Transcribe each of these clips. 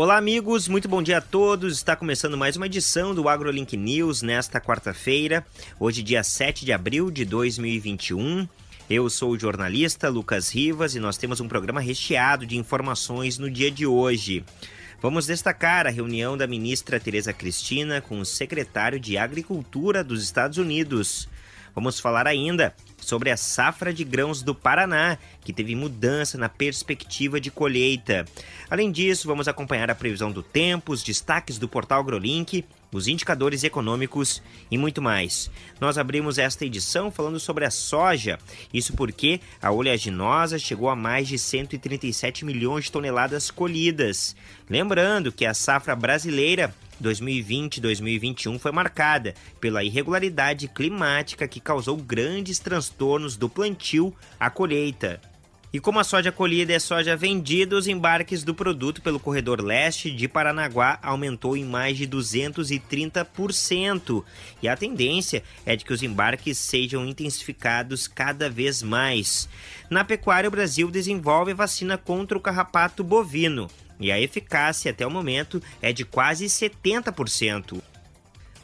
Olá, amigos, muito bom dia a todos. Está começando mais uma edição do AgroLink News nesta quarta-feira, hoje, dia 7 de abril de 2021. Eu sou o jornalista Lucas Rivas e nós temos um programa recheado de informações no dia de hoje. Vamos destacar a reunião da ministra Tereza Cristina com o secretário de Agricultura dos Estados Unidos. Vamos falar ainda sobre a safra de grãos do Paraná, que teve mudança na perspectiva de colheita. Além disso, vamos acompanhar a previsão do tempo, os destaques do portal AgroLink, os indicadores econômicos e muito mais. Nós abrimos esta edição falando sobre a soja, isso porque a oleaginosa chegou a mais de 137 milhões de toneladas colhidas. Lembrando que a safra brasileira 2020-2021 foi marcada pela irregularidade climática que causou grandes transtornos do plantio à colheita. E como a soja colhida é soja vendida, os embarques do produto pelo corredor leste de Paranaguá aumentou em mais de 230%. E a tendência é de que os embarques sejam intensificados cada vez mais. Na pecuária, o Brasil desenvolve vacina contra o carrapato bovino e a eficácia até o momento é de quase 70%.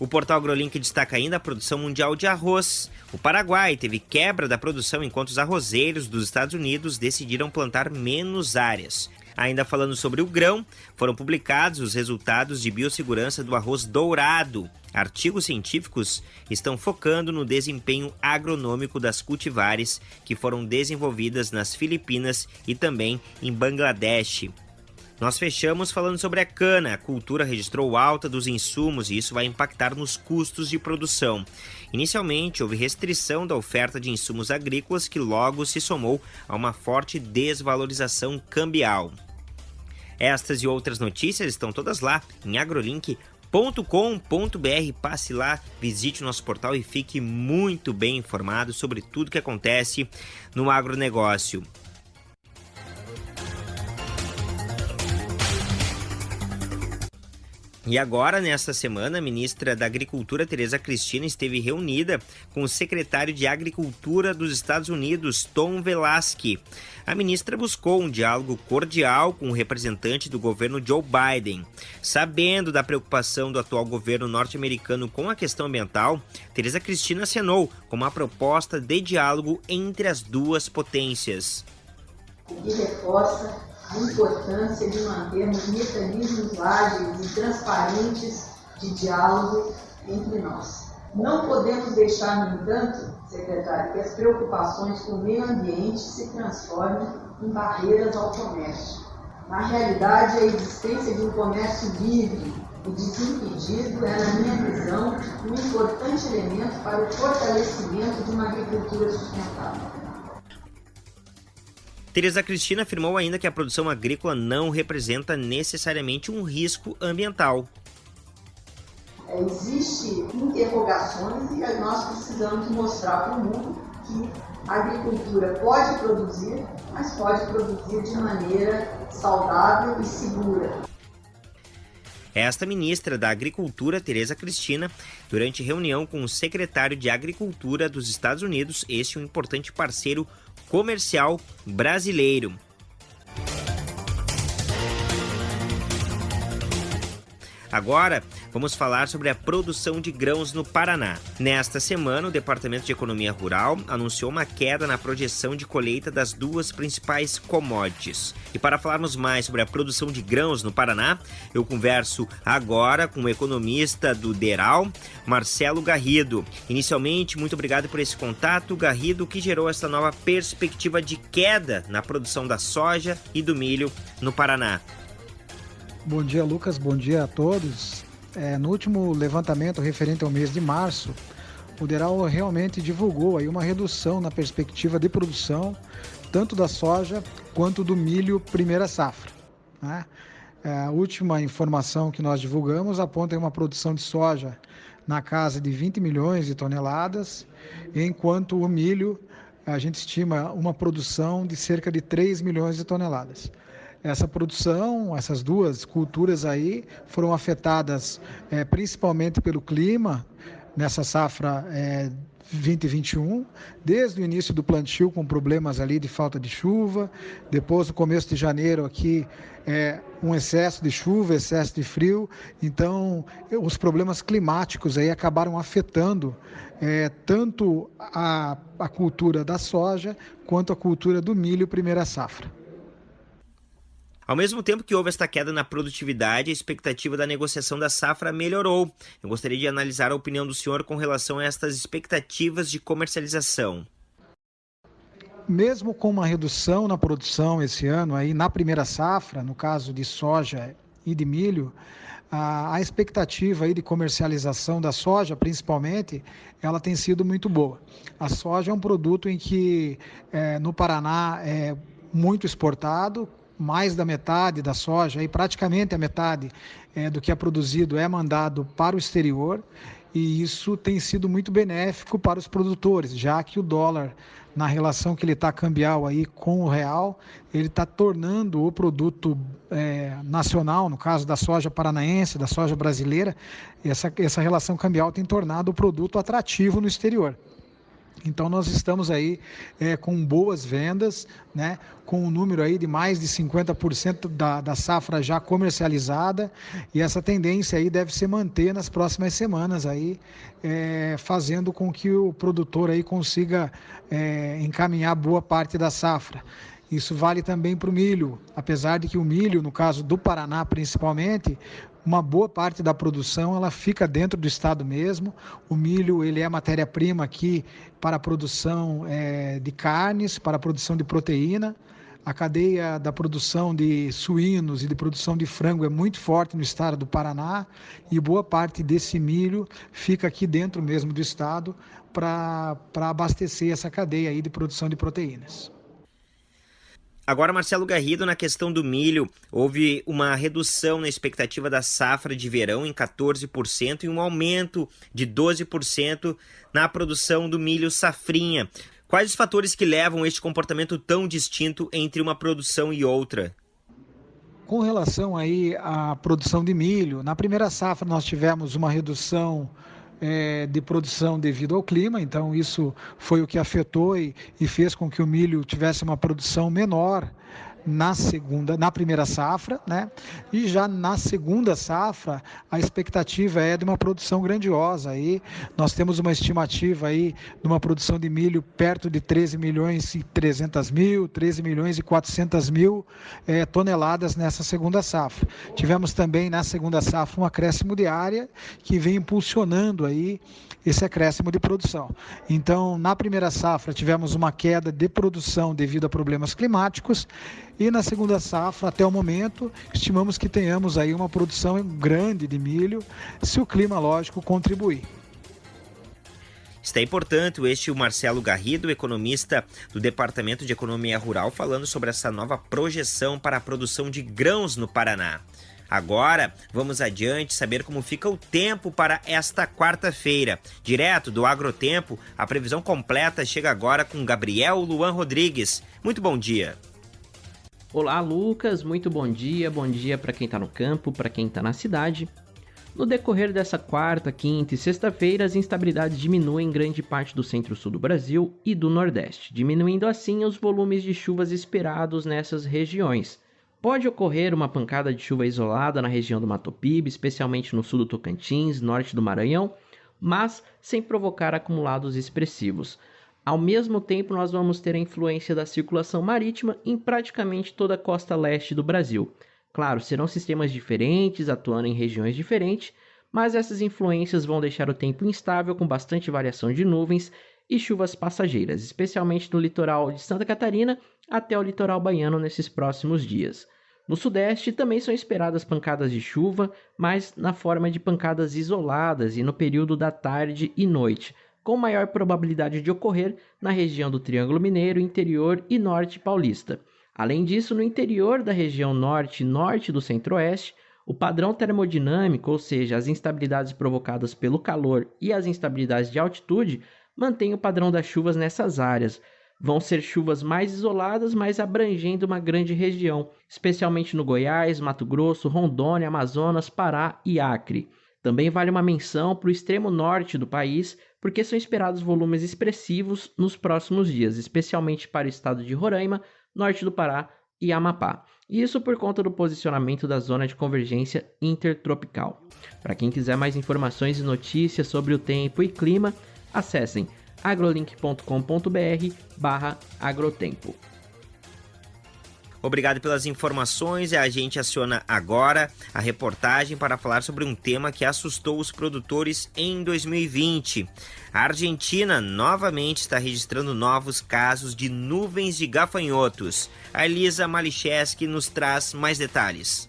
O portal AgroLink destaca ainda a produção mundial de arroz. O Paraguai teve quebra da produção enquanto os arrozeiros dos Estados Unidos decidiram plantar menos áreas. Ainda falando sobre o grão, foram publicados os resultados de biossegurança do arroz dourado. Artigos científicos estão focando no desempenho agronômico das cultivares que foram desenvolvidas nas Filipinas e também em Bangladesh. Nós fechamos falando sobre a cana. A cultura registrou alta dos insumos e isso vai impactar nos custos de produção. Inicialmente, houve restrição da oferta de insumos agrícolas que logo se somou a uma forte desvalorização cambial. Estas e outras notícias estão todas lá em agrolink.com.br. Passe lá, visite o nosso portal e fique muito bem informado sobre tudo que acontece no agronegócio. E agora, nesta semana, a ministra da Agricultura, Tereza Cristina, esteve reunida com o secretário de Agricultura dos Estados Unidos, Tom Velasque. A ministra buscou um diálogo cordial com o representante do governo Joe Biden. Sabendo da preocupação do atual governo norte-americano com a questão ambiental, Tereza Cristina acenou com uma proposta de diálogo entre as duas potências. E reforça a importância de mantermos mecanismos ágeis e transparentes de diálogo entre nós. Não podemos deixar, no entanto, secretário, que as preocupações com o meio ambiente se transformem em barreiras ao comércio. Na realidade, a existência de um comércio livre e desimpedido é, na minha visão, um importante elemento para o fortalecimento de uma agricultura sustentável. Teresa Cristina afirmou ainda que a produção agrícola não representa necessariamente um risco ambiental. É, Existem interrogações e nós precisamos mostrar para o mundo que a agricultura pode produzir, mas pode produzir de maneira saudável e segura. Esta ministra da Agricultura, Tereza Cristina, durante reunião com o secretário de Agricultura dos Estados Unidos, este é um importante parceiro comercial brasileiro. Agora, vamos falar sobre a produção de grãos no Paraná. Nesta semana, o Departamento de Economia Rural anunciou uma queda na projeção de colheita das duas principais commodities. E para falarmos mais sobre a produção de grãos no Paraná, eu converso agora com o economista do DERAL, Marcelo Garrido. Inicialmente, muito obrigado por esse contato, Garrido, que gerou essa nova perspectiva de queda na produção da soja e do milho no Paraná. Bom dia, Lucas. Bom dia a todos. É, no último levantamento referente ao mês de março, o Deral realmente divulgou aí uma redução na perspectiva de produção, tanto da soja quanto do milho primeira safra. Né? É, a última informação que nós divulgamos aponta uma produção de soja na casa de 20 milhões de toneladas, enquanto o milho a gente estima uma produção de cerca de 3 milhões de toneladas essa produção, essas duas culturas aí foram afetadas é, principalmente pelo clima, nessa safra é, 2021, desde o início do plantio com problemas ali de falta de chuva, depois no começo de janeiro aqui é, um excesso de chuva, excesso de frio, então os problemas climáticos aí acabaram afetando é, tanto a, a cultura da soja quanto a cultura do milho primeira safra. Ao mesmo tempo que houve esta queda na produtividade, a expectativa da negociação da safra melhorou. Eu gostaria de analisar a opinião do senhor com relação a estas expectativas de comercialização. Mesmo com uma redução na produção esse ano, aí na primeira safra, no caso de soja e de milho, a, a expectativa aí de comercialização da soja, principalmente, ela tem sido muito boa. A soja é um produto em que é, no Paraná é muito exportado, mais da metade da soja, e praticamente a metade é, do que é produzido é mandado para o exterior, e isso tem sido muito benéfico para os produtores, já que o dólar, na relação que ele está cambial aí com o real, ele está tornando o produto é, nacional, no caso da soja paranaense, da soja brasileira, essa, essa relação cambial tem tornado o produto atrativo no exterior. Então nós estamos aí é, com boas vendas, né, com um número aí de mais de 50% da, da safra já comercializada e essa tendência aí deve se manter nas próximas semanas aí, é, fazendo com que o produtor aí consiga é, encaminhar boa parte da safra. Isso vale também para o milho, apesar de que o milho, no caso do Paraná principalmente, uma boa parte da produção ela fica dentro do estado mesmo. O milho ele é matéria-prima aqui para a produção é, de carnes, para a produção de proteína. A cadeia da produção de suínos e de produção de frango é muito forte no estado do Paraná e boa parte desse milho fica aqui dentro mesmo do estado para abastecer essa cadeia aí de produção de proteínas. Agora, Marcelo Garrido, na questão do milho, houve uma redução na expectativa da safra de verão em 14% e um aumento de 12% na produção do milho safrinha. Quais os fatores que levam este comportamento tão distinto entre uma produção e outra? Com relação aí à produção de milho, na primeira safra nós tivemos uma redução é, de produção devido ao clima, então isso foi o que afetou e, e fez com que o milho tivesse uma produção menor na segunda, na primeira safra, né? E já na segunda safra, a expectativa é de uma produção grandiosa. Aí nós temos uma estimativa aí de uma produção de milho perto de 13 milhões e 300 mil, 13 milhões e 400 mil é, toneladas nessa segunda safra. Tivemos também na segunda safra um acréscimo de área que vem impulsionando aí esse acréscimo de produção. Então, na primeira safra tivemos uma queda de produção devido a problemas climáticos e na segunda safra, até o momento, estimamos que tenhamos aí uma produção grande de milho, se o clima, lógico, contribuir. Está importante este o Marcelo Garrido, economista do Departamento de Economia Rural, falando sobre essa nova projeção para a produção de grãos no Paraná. Agora, vamos adiante saber como fica o tempo para esta quarta-feira. Direto do Agrotempo, a previsão completa chega agora com Gabriel Luan Rodrigues. Muito bom dia. Olá, Lucas, muito bom dia. Bom dia para quem está no campo, para quem está na cidade. No decorrer dessa quarta, quinta e sexta-feira, as instabilidades diminuem em grande parte do centro-sul do Brasil e do Nordeste, diminuindo assim os volumes de chuvas esperados nessas regiões. Pode ocorrer uma pancada de chuva isolada na região do Mato Piba, especialmente no sul do Tocantins, norte do Maranhão, mas sem provocar acumulados expressivos. Ao mesmo tempo, nós vamos ter a influência da circulação marítima em praticamente toda a costa leste do Brasil. Claro, serão sistemas diferentes, atuando em regiões diferentes, mas essas influências vão deixar o tempo instável com bastante variação de nuvens e chuvas passageiras, especialmente no litoral de Santa Catarina até o litoral baiano nesses próximos dias. No sudeste também são esperadas pancadas de chuva, mas na forma de pancadas isoladas e no período da tarde e noite, com maior probabilidade de ocorrer na região do Triângulo Mineiro, interior e norte paulista. Além disso, no interior da região norte e norte do centro-oeste, o padrão termodinâmico, ou seja, as instabilidades provocadas pelo calor e as instabilidades de altitude, mantém o padrão das chuvas nessas áreas. Vão ser chuvas mais isoladas, mas abrangendo uma grande região, especialmente no Goiás, Mato Grosso, Rondônia, Amazonas, Pará e Acre. Também vale uma menção para o extremo norte do país, porque são esperados volumes expressivos nos próximos dias, especialmente para o estado de Roraima, norte do Pará e Amapá. Isso por conta do posicionamento da zona de convergência intertropical. Para quem quiser mais informações e notícias sobre o tempo e clima, acessem agrolink.com.br/agrotempo. Obrigado pelas informações e a gente aciona agora a reportagem para falar sobre um tema que assustou os produtores em 2020. A Argentina novamente está registrando novos casos de nuvens de gafanhotos. A Elisa Malicheski nos traz mais detalhes.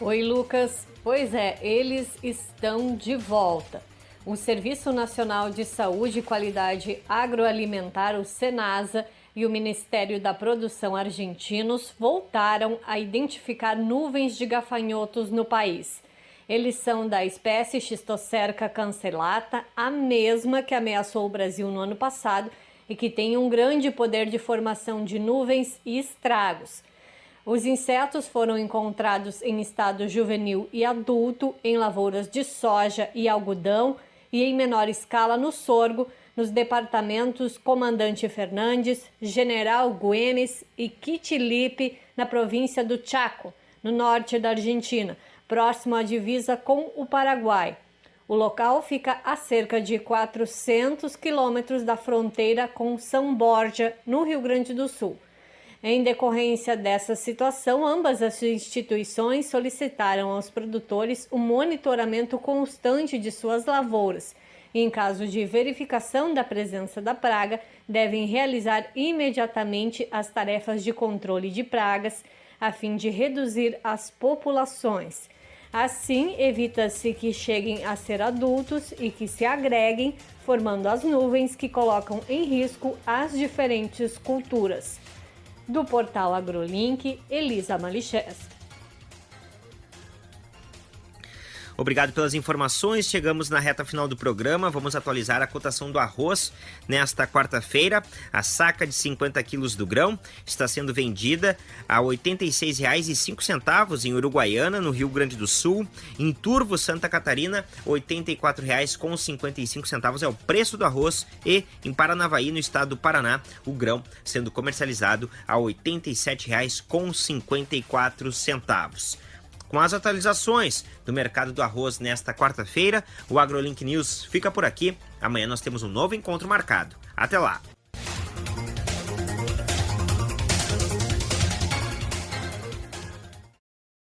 Oi, Lucas. Pois é, eles estão de volta. O Serviço Nacional de Saúde e Qualidade Agroalimentar, o SENASA, e o Ministério da Produção argentinos voltaram a identificar nuvens de gafanhotos no país. Eles são da espécie Schistocerca cancellata, a mesma que ameaçou o Brasil no ano passado e que tem um grande poder de formação de nuvens e estragos. Os insetos foram encontrados em estado juvenil e adulto em lavouras de soja e algodão e em menor escala no sorgo, nos departamentos Comandante Fernandes, General Güemes e Quitilipe, na província do Chaco, no norte da Argentina, próximo à divisa com o Paraguai. O local fica a cerca de 400 quilômetros da fronteira com São Borja, no Rio Grande do Sul. Em decorrência dessa situação, ambas as instituições solicitaram aos produtores o monitoramento constante de suas lavouras em caso de verificação da presença da praga, devem realizar imediatamente as tarefas de controle de pragas, a fim de reduzir as populações. Assim, evita-se que cheguem a ser adultos e que se agreguem, formando as nuvens que colocam em risco as diferentes culturas. Do portal AgroLink, Elisa Malichés. Obrigado pelas informações. Chegamos na reta final do programa. Vamos atualizar a cotação do arroz nesta quarta-feira. A saca de 50 quilos do grão está sendo vendida a R$ 86,05 em Uruguaiana, no Rio Grande do Sul. Em Turvo, Santa Catarina, R$ 84,55 é o preço do arroz. E em Paranavaí, no estado do Paraná, o grão sendo comercializado a R$ 87,54. Com as atualizações do mercado do arroz nesta quarta-feira, o AgroLink News fica por aqui. Amanhã nós temos um novo encontro marcado. Até lá!